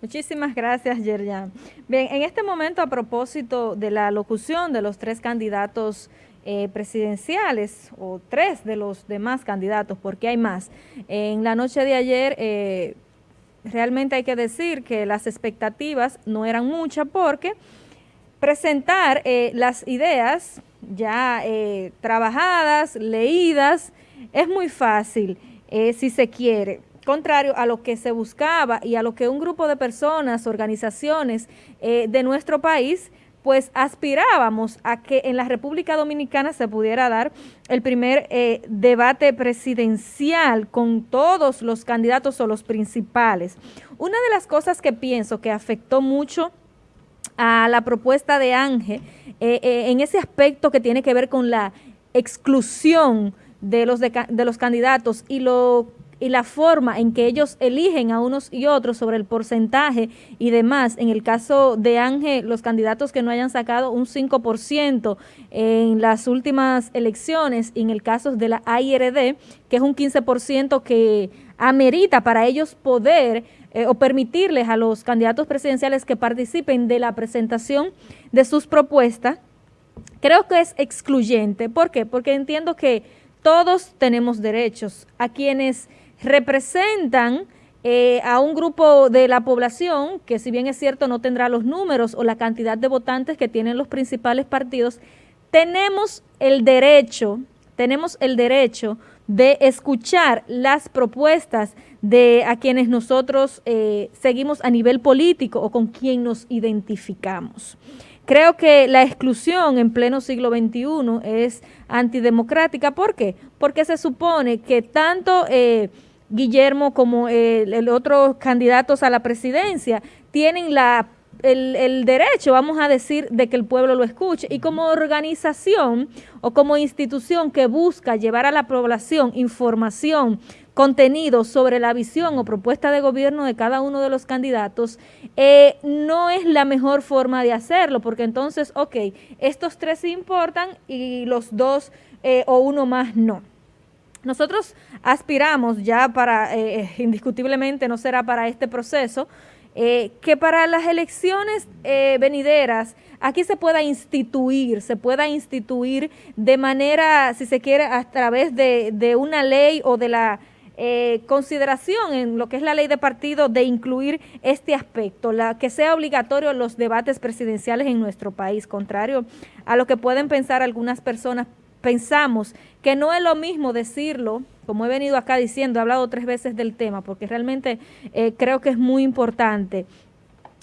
Muchísimas gracias, Yerjan. Bien, en este momento, a propósito de la locución de los tres candidatos eh, presidenciales, o tres de los demás candidatos, porque hay más, en la noche de ayer, eh, realmente hay que decir que las expectativas no eran muchas, porque presentar eh, las ideas ya trabajadas, leídas, es muy fácil, si se quiere contrario a lo que se buscaba y a lo que un grupo de personas, organizaciones eh, de nuestro país, pues aspirábamos a que en la República Dominicana se pudiera dar el primer eh, debate presidencial con todos los candidatos o los principales. Una de las cosas que pienso que afectó mucho a la propuesta de Ángel eh, en ese aspecto que tiene que ver con la exclusión de los, de los candidatos y lo y la forma en que ellos eligen a unos y otros sobre el porcentaje y demás. En el caso de Ángel, los candidatos que no hayan sacado un 5% en las últimas elecciones, y en el caso de la AIRD, que es un 15% que amerita para ellos poder eh, o permitirles a los candidatos presidenciales que participen de la presentación de sus propuestas, creo que es excluyente. ¿Por qué? Porque entiendo que todos tenemos derechos. A quienes representan eh, a un grupo de la población que si bien es cierto no tendrá los números o la cantidad de votantes que tienen los principales partidos, tenemos el derecho, tenemos el derecho de escuchar las propuestas de a quienes nosotros eh, seguimos a nivel político o con quien nos identificamos. Creo que la exclusión en pleno siglo XXI es antidemocrática. ¿Por qué? Porque se supone que tanto... Eh, Guillermo como el, otro candidatos a la presidencia tienen la el, derecho, vamos a decir, de que el pueblo lo escuche. Y como organización o como institución que busca llevar a la población información, contenido sobre la visión o propuesta de gobierno de cada uno de los candidatos, eh, no es la mejor forma de hacerlo, porque entonces, ok, estos tres importan y los dos eh, o uno más no. Nosotros aspiramos ya para, eh, eh, indiscutiblemente no será para este proceso, eh, que para las elecciones venideras aquí se pueda instituir, se pueda instituir de manera, si se quiere, a través de, una ley o de la consideración en lo que es la ley de partido de incluir este aspecto, la que sea obligatorio los debates presidenciales en nuestro país, contrario a lo que pueden pensar algunas personas pensamos que no es lo mismo decirlo, como he venido acá diciendo, he hablado tres veces del tema, porque realmente eh, creo que es muy importante.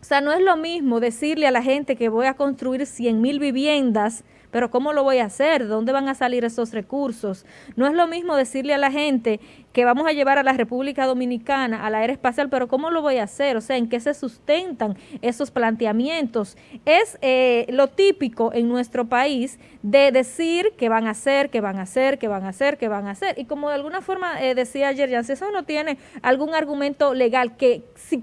O sea, no es lo mismo decirle a la gente que voy a construir 100 mil viviendas pero ¿cómo lo voy a hacer? ¿De dónde van a salir esos recursos? No es lo mismo decirle a la gente que vamos a llevar a la República Dominicana a la era espacial, pero ¿cómo lo voy a hacer? O sea, ¿en qué se sustentan esos planteamientos? Es eh, lo típico en nuestro país de decir que van a hacer, que van a hacer, que van a hacer, que van a hacer. Y como de alguna forma eh, decía ayer, ya si eso no tiene algún argumento legal que si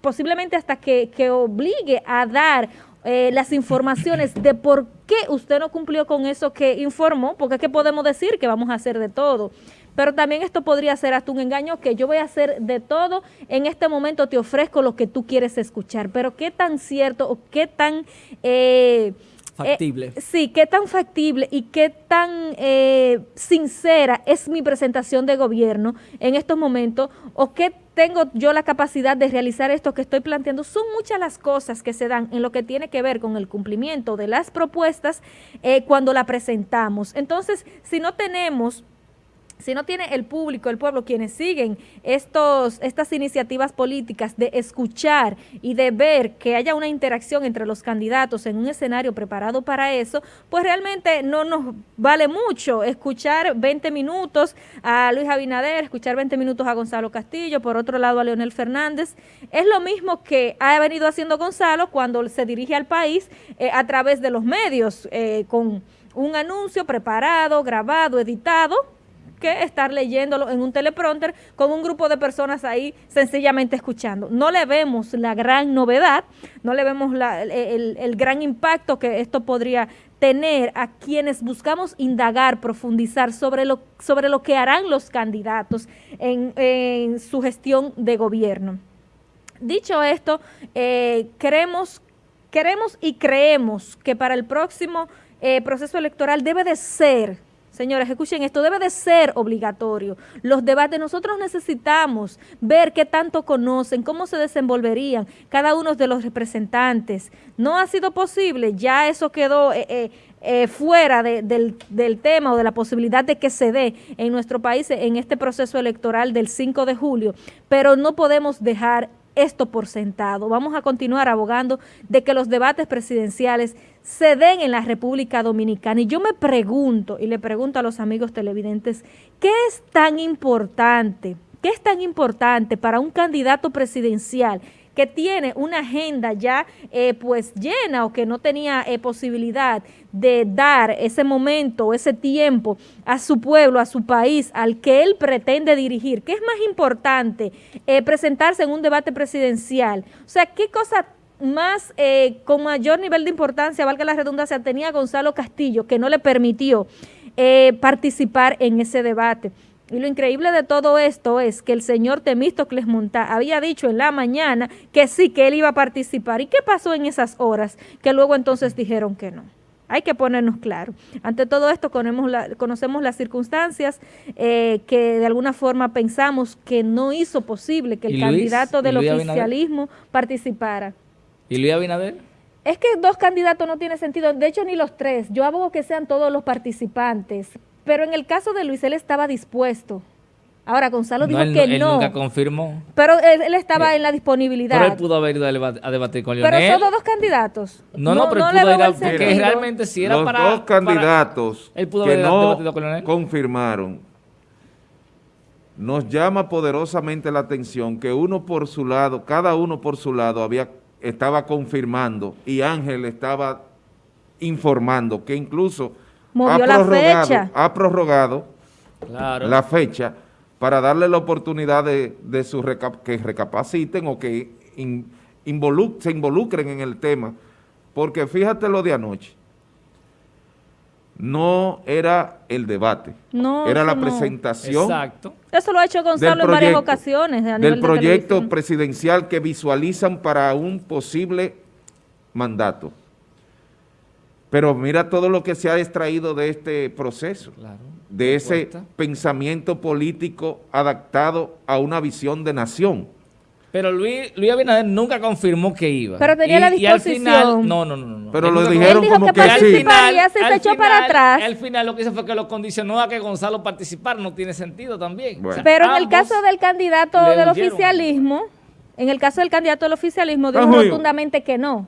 posiblemente hasta que, que obligue a dar eh, las informaciones de por qué usted no cumplió con eso que informó, porque es que podemos decir que vamos a hacer de todo. Pero también esto podría ser hasta un engaño que yo voy a hacer de todo, en este momento te ofrezco lo que tú quieres escuchar. Pero qué tan cierto o qué tan... Eh, factible. Eh, sí, qué tan factible y qué tan eh, sincera es mi presentación de gobierno en estos momentos o qué tengo yo la capacidad de realizar esto que estoy planteando. Son muchas las cosas que se dan en lo que tiene que ver con el cumplimiento de las propuestas eh, cuando la presentamos. Entonces, si no tenemos si no tiene el público, el pueblo, quienes siguen estos, estas iniciativas políticas de escuchar y de ver que haya una interacción entre los candidatos en un escenario preparado para eso, pues realmente no nos vale mucho escuchar 20 minutos a Luis Abinader, escuchar 20 minutos a Gonzalo Castillo, por otro lado a Leonel Fernández. Es lo mismo que ha venido haciendo Gonzalo cuando se dirige al país eh, a través de los medios, eh, con un anuncio preparado, grabado, editado, que estar leyéndolo en un teleprompter con un grupo de personas ahí sencillamente escuchando. No le vemos la gran novedad, no le vemos el, gran impacto que esto podría tener a quienes buscamos indagar, profundizar sobre lo, sobre lo que harán los candidatos en, en su gestión de gobierno. Dicho esto, eh, queremos, queremos y creemos que para el próximo eh, proceso electoral debe de ser Señores, escuchen esto, debe de ser obligatorio. Los debates, nosotros necesitamos ver qué tanto conocen, cómo se desenvolverían cada uno de los representantes. No ha sido posible, ya eso quedó eh, eh, eh, fuera del, del, tema o de la posibilidad de que se dé en nuestro país en este proceso electoral del 5 de julio, pero no podemos dejar esto por sentado. Vamos a continuar abogando de que los debates presidenciales se den en la República Dominicana. Y yo me pregunto, y le pregunto a los amigos televidentes, ¿qué es tan importante? ¿Qué es tan importante para un candidato presidencial que tiene una agenda ya eh, pues llena o que no tenía eh, posibilidad de dar ese momento, ese tiempo a su pueblo, a su país, al que él pretende dirigir. ¿Qué es más importante eh, presentarse en un debate presidencial? O sea, ¿qué cosa más, con mayor nivel de importancia, valga la redundancia, tenía Gonzalo Castillo, que no le permitió participar en ese debate? Y lo increíble de todo esto es que el señor Temístocles Montá había dicho en la mañana que sí, que él iba a participar. ¿Y qué pasó en esas horas? Que luego entonces dijeron que no. Hay que ponernos claro. Ante todo esto conocemos, conocemos las circunstancias eh, que de alguna forma pensamos que no hizo posible que el candidato del oficialismo participara. ¿Y Luis Abinader? Es que dos candidatos no tiene sentido, de hecho ni los tres. Yo abogo que sean todos los participantes, pero en el caso de Luis, él estaba dispuesto. Ahora, Gonzalo dijo que él no. nunca confirmó. Pero él, estaba en la disponibilidad. Pero él pudo haber ido a, debatir con Leonel. Pero son dos candidatos. No, no, pero él pudo ir a, porque realmente si era Los para... dos candidatos él pudo que haber no debatido con Leonel. confirmaron, nos llama poderosamente la atención que uno por su lado, cada uno por su lado había estaba confirmando y Ángel estaba informando que incluso Movió la fecha. Ha prorrogado la fecha para darle la oportunidad de, su que recapaciten o que se involucren en el tema. Porque fíjate lo de anoche. No era el debate, no, era la presentación. Exacto. Eso lo ha hecho Gonzalo en varias ocasiones. del proyecto presidencial que visualizan para un posible mandato. Pero mira todo lo que se ha extraído de este proceso, de ese pensamiento político adaptado a una visión de nación. Pero Luis, Luis Abinader nunca confirmó que iba. Pero tenía la disposición. Y al final, no, no, no. no. Pero lo dijeron como que, sí. Final, se, echó para atrás. Al final lo que hizo fue que lo condicionó a que Gonzalo participara. No tiene sentido también. Pero en el caso del candidato del oficialismo, en el caso del candidato del oficialismo, dijo rotundamente que no.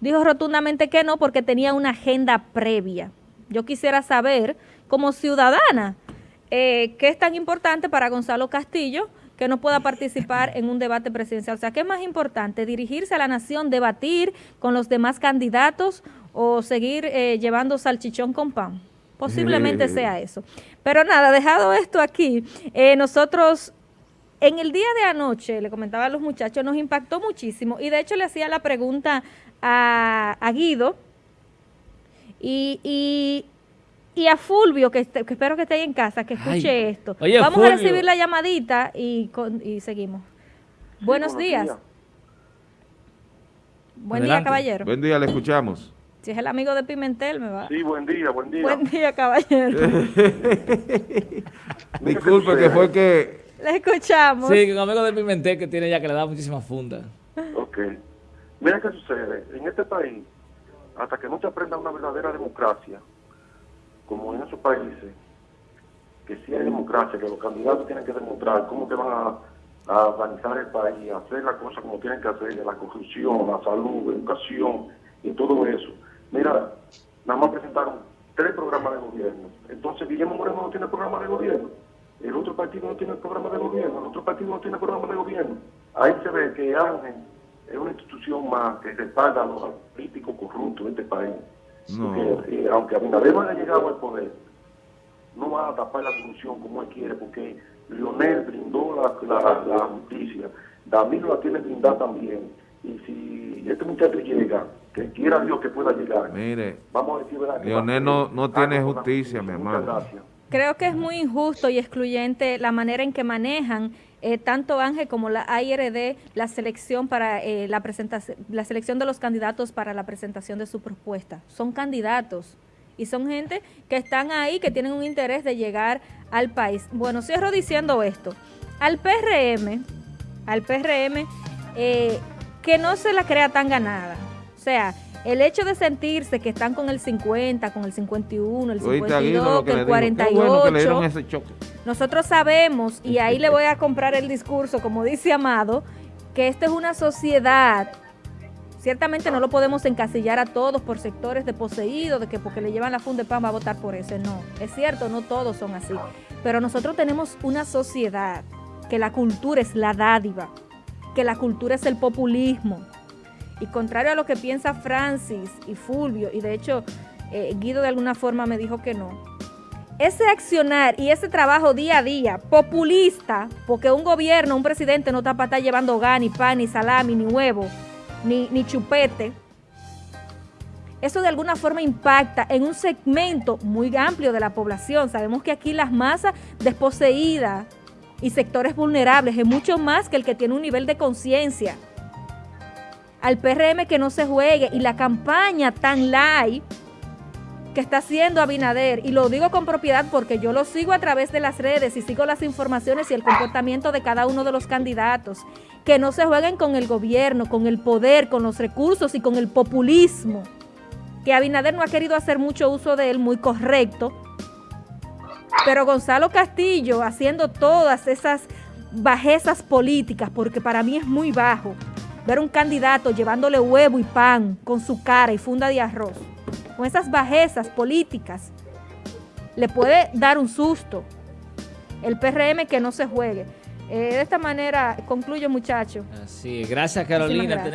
Dijo rotundamente que no porque tenía una agenda previa. Yo quisiera saber, como ciudadana, eh, qué es tan importante para Gonzalo Castillo que no pueda participar en un debate presidencial. O sea, ¿qué es más importante? ¿Dirigirse a la nación, debatir con los demás candidatos o seguir eh, llevando salchichón con pan? Posiblemente sea eso. Pero nada, dejado esto aquí, eh, nosotros en el día de anoche, le comentaba a los muchachos, nos impactó muchísimo y de hecho le hacía la pregunta a, Guido y, y, a Fulvio, que, espero que esté ahí en casa, que escuche esto. Vamos a recibir la llamadita y, y seguimos. buenos, días. Buen día, caballero. Buen día, le escuchamos. Si es el amigo de Pimentel, me va. Sí, buen día, buen día. Buen día, caballero. Disculpe, que fue que... Le escuchamos. Sí, un amigo de Pimentel que tiene ya que le da muchísimas fundas. Ok. Mira qué sucede. En este país, hasta que no se aprenda una verdadera democracia, como en esos países, que sí hay democracia, que los candidatos tienen que demostrar cómo te van a, organizar el país, hacer las cosas como tienen que hacer, la corrupción, la salud, la educación y todo eso. Mira, nada más presentaron tres programas de gobierno. Entonces Guillermo Moreno no tiene programa de gobierno. El otro partido no tiene programa de gobierno. El otro partido no tiene programa de gobierno. Ahí se ve que Ángel es una institución más que respalda a los políticos corruptos de este país. Porque, eh, aunque Abinader no haya llegado al poder, no va a tapar la corrupción como él quiere, porque Lionel brindó la, la, justicia, Danilo la tiene brindada también. Y si este muchacho llega, que quiera Dios que pueda llegar, Mire, vamos a decir verdad. Lionel no, no tiene justicia, mi hermano. Creo que es muy injusto y excluyente la manera en que manejan eh, tanto Ángel como la AIRD la selección para eh, la presentación, la selección de los candidatos para la presentación de su propuesta. Son candidatos y son gente que están ahí, que tienen un interés de llegar al país. Bueno, cierro diciendo esto. Al PRM, al PRM, eh, que no se la crea tan ganada. O sea, el hecho de sentirse que están con el 50, con el 51, el 52, que el 48, nosotros sabemos, y ahí le voy a comprar el discurso, como dice Amado, que esta es una sociedad Ciertamente no lo podemos encasillar a todos por sectores de poseídos, de que porque le llevan la funda de pan va a votar por ese. No, es cierto, no todos son así. Pero nosotros tenemos una sociedad que la cultura es la dádiva, que la cultura es el populismo. Y contrario a lo que piensa Francis y Fulvio, y de hecho eh, Guido de alguna forma me dijo que no, ese accionar y ese trabajo día a día populista, porque un gobierno, un presidente no está para estar llevando gan, ni pan, ni salami, ni huevo, ni, chupete, eso de alguna forma impacta en un segmento muy amplio de la población. Sabemos que aquí las masas desposeídas y sectores vulnerables es mucho más que el que tiene un nivel de conciencia. Al PRM que no se juegue y la campaña tan light que está haciendo Abinader, y lo digo con propiedad porque yo lo sigo a través de las redes y sigo las informaciones y el comportamiento de cada uno de los candidatos, que no se jueguen con el gobierno, con el poder, con los recursos y con el populismo, que Abinader no ha querido hacer mucho uso de él, muy correcto, pero Gonzalo Castillo haciendo todas esas bajezas políticas, porque para mí es muy bajo, ver un candidato llevándole huevo y pan con su cara y funda de arroz, con esas bajezas políticas, le puede dar un susto. El PRM que no se juegue. Eh, de esta manera concluyo, muchachos. Así, gracias Carolina.